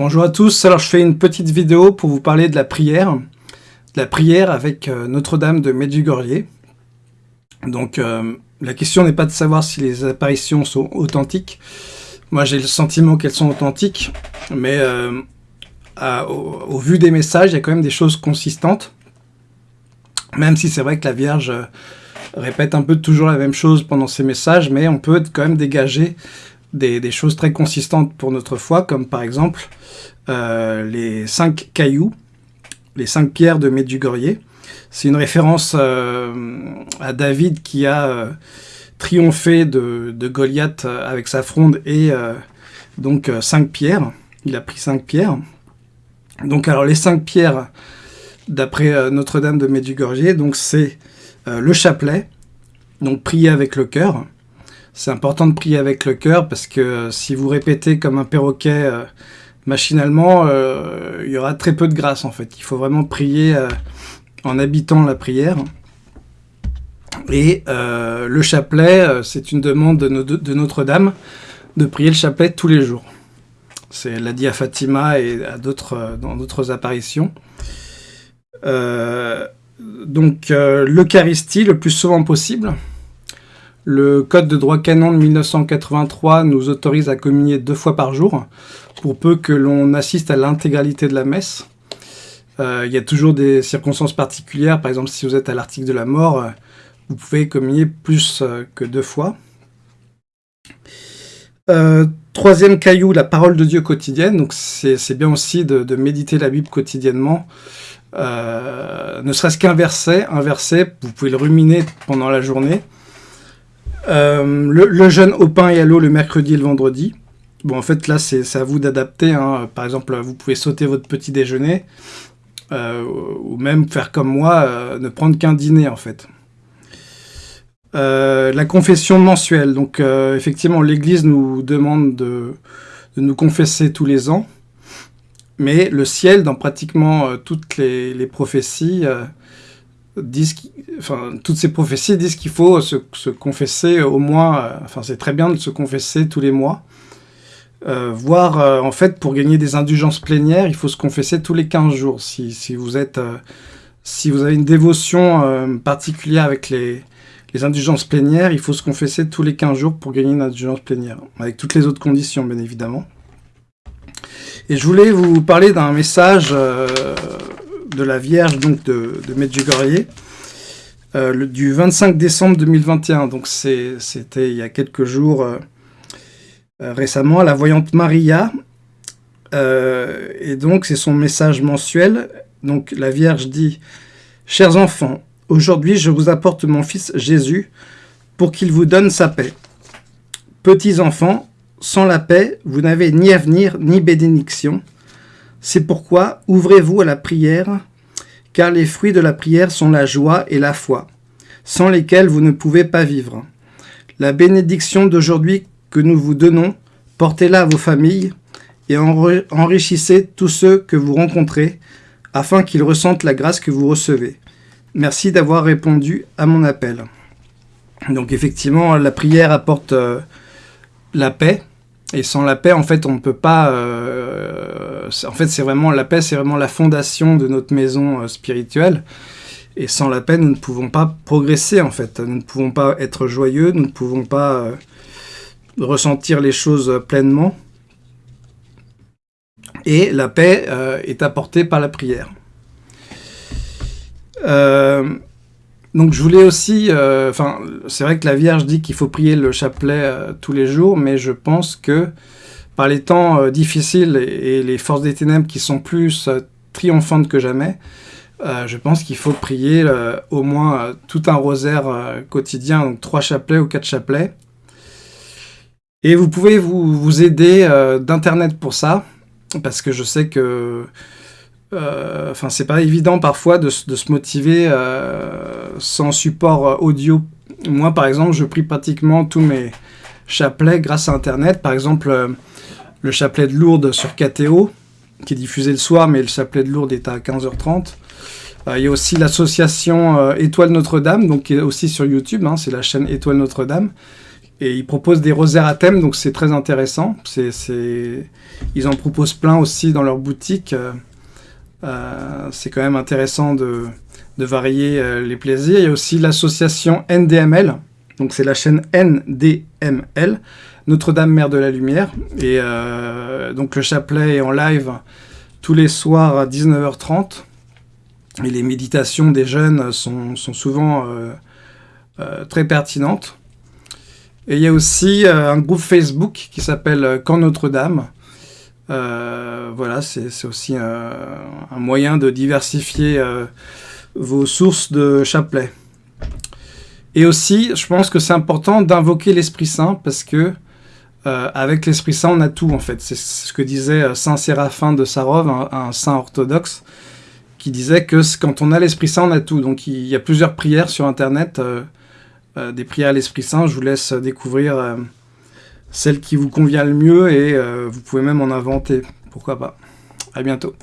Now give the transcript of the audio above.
Bonjour à tous, alors je fais une petite vidéo pour vous parler de la prière, de la prière avec euh, Notre-Dame de Medjugorje. Donc euh, la question n'est pas de savoir si les apparitions sont authentiques, moi j'ai le sentiment qu'elles sont authentiques, mais euh, au, vu des messages, il y a quand même des choses consistantes, même si c'est vrai que la Vierge répète un peu toujours la même chose pendant ses messages, mais on peut quand même dégager des, choses très consistantes pour notre foi, comme par exemple euh, les cinq cailloux, les cinq pierres de Medjugorje. C'est une référence euh, à David qui a euh, triomphé de, Goliath avec sa fronde et donc cinq pierres. Il a pris cinq pierres. Donc alors les cinq pierres, d'après Notre-Dame de Medjugorje, donc c'est le chapelet, donc prier avec le cœur, c'est important de prier avec le cœur parce que euh, si vous répétez comme un perroquet euh, machinalement, euh, il y aura très peu de grâce en fait. Il faut vraiment prier en habitant la prière. Et le chapelet, c'est une demande de, Notre-Dame de prier le chapelet tous les jours. C'est l'a dit à Fatima et à dans d'autres apparitions. donc l'Eucharistie le plus souvent possible, le Code de droit canon de 1983 nous autorise à communier deux fois par jour, pour peu que l'on assiste à l'intégralité de la messe. Euh, il y a toujours des circonstances particulières, par exemple si vous êtes à l'article de la mort, euh, vous pouvez communier plus euh, que deux fois. troisième caillou, la parole de Dieu quotidienne. Donc c'est bien aussi de, méditer la Bible quotidiennement. ne serait-ce qu'un verset, un verset, vous pouvez le ruminer pendant la journée. Euh, le, jeûne au pain et à l'eau le mercredi et le vendredi. Bon, en fait, là, c'est à vous d'adapter. Hein. Par exemple, vous pouvez sauter votre petit déjeuner. Euh, ou même faire comme moi, euh, ne prendre qu'un dîner, en fait. la confession mensuelle. Donc, effectivement, l'Église nous demande de, nous confesser tous les ans. Mais le ciel, dans pratiquement toutes les, les prophéties, disent, toutes ces prophéties disent qu'il faut se, confesser au moins, euh, enfin c'est très bien de se confesser tous les mois, euh, voire euh, en fait pour gagner des indulgences plénières, il faut se confesser tous les 15 jours. Si, si vous êtes, si vous avez une dévotion particulière avec les, les indulgences plénières, il faut se confesser tous les 15 jours pour gagner une indulgence plénière, avec toutes les autres conditions bien évidemment. Et je voulais vous parler d'un message de la Vierge donc de, de Medjugorje, euh, du 25 décembre 2021. Donc c'était il y a quelques jours euh, euh, récemment, la voyante Maria. et donc c'est son message mensuel. Donc la Vierge dit « Chers enfants, aujourd'hui je vous apporte mon fils Jésus pour qu'il vous donne sa paix. Petits enfants, sans la paix, vous n'avez ni avenir ni bénédiction. C'est pourquoi ouvrez-vous à la prière car les fruits de la prière sont la joie et la foi, sans lesquels vous ne pouvez pas vivre. La bénédiction d'aujourd'hui que nous vous donnons, portez-la à vos familles et enrichissez tous ceux que vous rencontrez, afin qu'ils ressentent la grâce que vous recevez. Merci d'avoir répondu à mon appel. Donc effectivement, la prière apporte euh, la paix, et sans la paix, en fait, on ne peut pas... Euh, en fait, c'est vraiment la paix, c'est vraiment la fondation de notre maison euh, spirituelle. Et sans la paix, nous ne pouvons pas progresser, en fait. Nous ne pouvons pas être joyeux, nous ne pouvons pas euh, ressentir les choses pleinement. Et la paix est apportée par la prière. Donc je voulais aussi, euh, enfin c'est vrai que la Vierge dit qu'il faut prier le chapelet euh, tous les jours, mais je pense que par les temps euh, difficiles et, les forces des ténèbres qui sont plus triomphantes que jamais, je pense qu'il faut prier au moins tout un rosaire quotidien, donc trois chapelets ou quatre chapelets. Et vous pouvez vous, vous aider d'internet pour ça, parce que je sais que euh, enfin, c'est pas évident parfois de, se motiver euh, sans support euh, audio. Moi, par exemple, je prie pratiquement tous mes chapelets grâce à Internet. Par exemple, le chapelet de Lourdes sur KTO, qui est diffusé le soir, mais le chapelet de Lourdes est à 15h30. Il y a aussi l'association Étoile Notre-Dame, donc qui est aussi sur YouTube, hein, c'est la chaîne Étoile Notre-Dame, Et ils proposent des rosaires à thème, donc c'est très intéressant. Ils en proposent plein aussi dans leur boutique. C'est quand même intéressant de, varier les plaisirs. Il y a aussi l'association NDML, donc c'est la chaîne NDML, Notre-Dame Mère de la Lumière. Et donc le chapelet est en live tous les soirs à 19h30. Et les méditations des jeunes sont, souvent euh, euh, très pertinentes. Et il y a aussi euh, un groupe Facebook qui s'appelle Quand Notre-Dame. Voilà, c'est aussi un moyen de diversifier vos sources de chapelet. Et aussi, je pense que c'est important d'invoquer l'Esprit Saint parce que avec l'Esprit Saint, on a tout en fait. C'est ce que disait Saint Séraphin de Sarov, un saint orthodoxe qui disait que quand on a l'Esprit Saint, on a tout. Donc il y a plusieurs prières sur Internet, euh, euh, des prières à l'Esprit Saint. Je vous laisse découvrir euh, celle qui vous convient le mieux et vous pouvez même en inventer. Pourquoi pas. À bientôt.